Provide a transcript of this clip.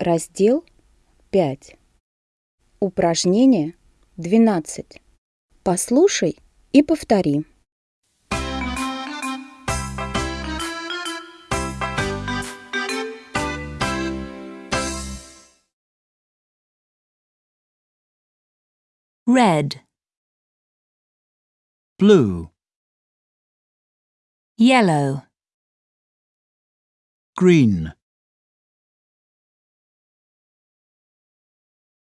Раздел 5. Упражнение 12. Послушай и повтори. red, blue, yellow, green,